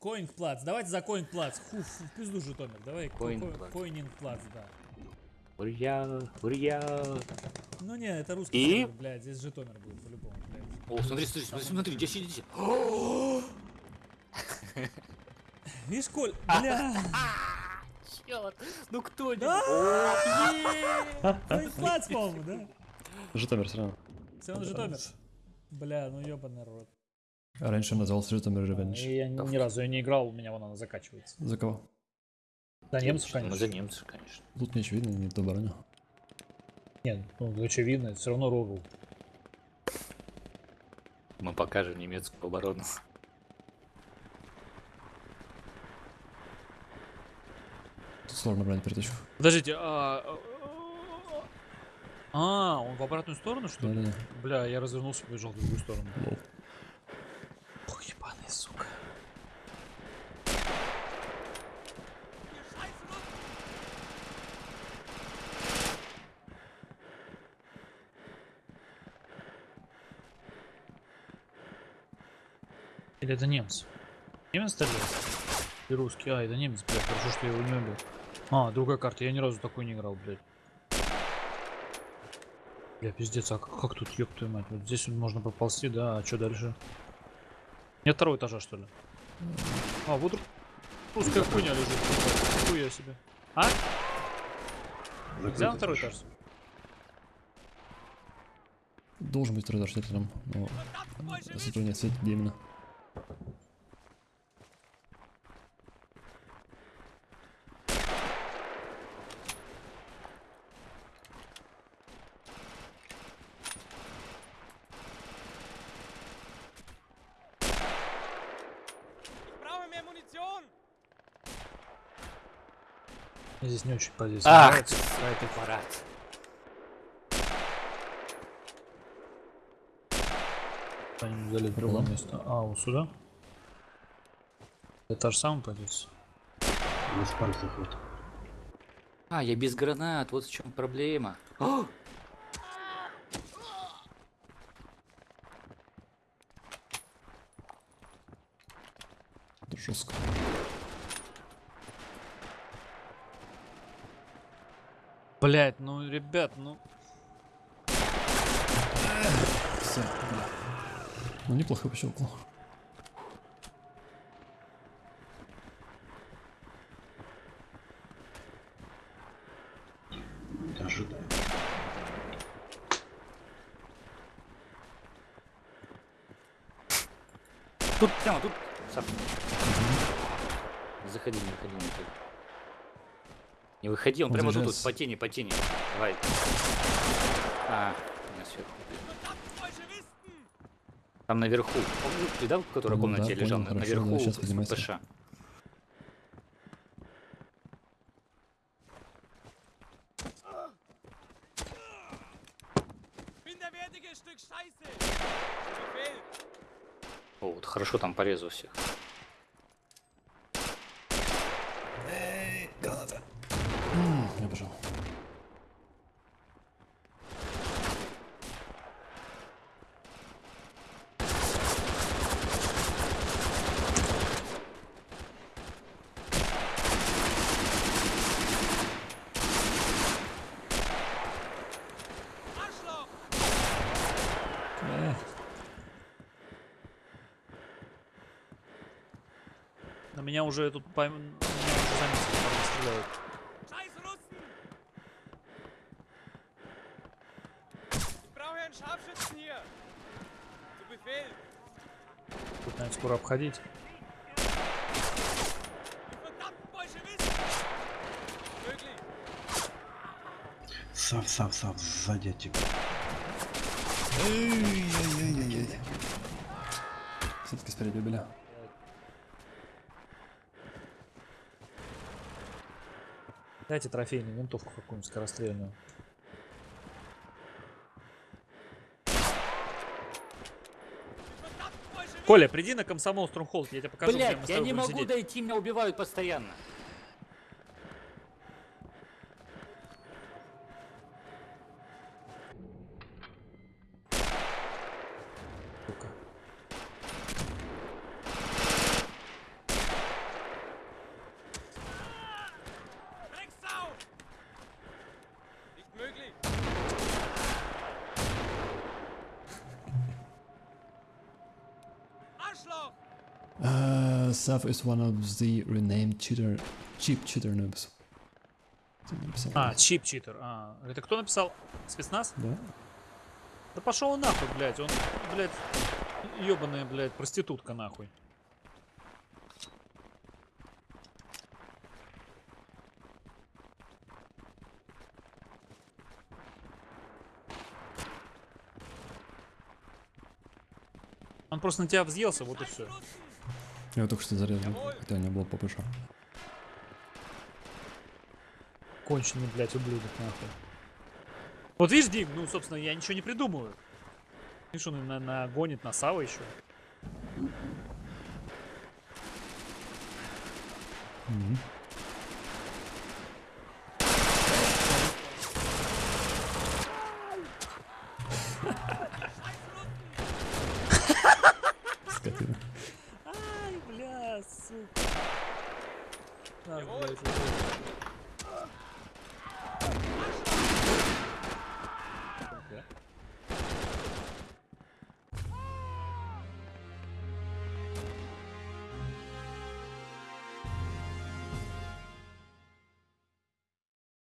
Коинг плац. Давайте за коинг плац. Фу, в пизду Житомир. Давай ко- Коинг ко- плац. коининг плац, да. Урья, урья. Ну не, это русский И? сервер, блядь, здесь Житомир будет по-любому, блядь. О, смотри, смотри, смотри, смотри, здесь, здесь, здесь. Видишь, Коль, бля, Чёрт, ну кто Да? О, коинг плац, по-моему, да? Житомир все равно. Все равно Житомир. Бля, ну ёбаный рот. А раньше назывался Житомир Ревенж. И я ни ни разу я не играл, у меня вон она закачивается. За кого? За немцев, Ну, за конечно. немцев, конечно. Тут не очевидно, не то броня. Нет, ну очевидно, это все равно Рору. Мы покажем немецкую оборону. Тут сложно брать переточку. Подождите, а... А, он в обратную сторону, что ли? Да-да-да. Бля, я развернулся и побежал в другую сторону. Лол. Или это немец? Немец стреляет? И русский. А, это немец, блядь. Хорошо, что я его не убил. А, другая карта. Я ни разу такой не играл, блядь. Бля, пиздец, а как, как тут, ёб твою мать? Вот здесь вот можно проползти, да, а что дальше? Нет второго этажа, что ли? А, вот ру- русская хуйня лежит. Хуя себе. А? Нельзя на второй этаж? Должен быть второй этаж где-то там. Но если то не Здесь не очень позиция. Ах, нравится. какой парад. Они взяли другое Ладно. место. А, вот сюда? Это же самая позиция. Без пальцев вот. А, я без гранат, вот в чем проблема. О! Это жестко. Блять, ну, ребят, ну... Все, бля. Ну неплохо пощелкал. Ожидаю. Тут, прямо тут. Сап. Заходи, не выходи, не выходи. Он Он прямо тут, тут, по тени, по тени. Давай. А, меня сверху. Там наверху. Помню, ты, да, в которой Ну комнате да, лежал? понял, хорошо, наверху с поднимайся. ПШ. О, вот хорошо там порезал всех. Я бежал. Э, На меня уже тут пойм... Меня уже заметили, стреляют. Тут, наверное, скоро обходить. Möglich! Сав, сав, сав, сзади от тебя. Все-таки спереди убили. Дайте трофейную винтовку какую-нибудь скорострельную. Коля, приди на комсомол Струмхолд, я тебе покажу, с я не могу сидеть. дойти, меня убивают постоянно. Uh, Saf is one of the renamed cheater, cheap cheater noobs. А, чип читер. А, это кто написал? Спецназ? Да? Да пошел он нахуй, блядь. Он, блядь, ебаная, блядь, проститутка нахуй. Он просто на тебя взъелся, вот и все. Я только что зарезал, хотя у него был ППШ. Конченый, блядь, ублюдок, нахуй. Вот видишь, Дим, ну, собственно, я ничего не придумываю. Видишь, он на, нагонит на Сава еще. Скотина. Ай, бля, сука. На, блядь, вот.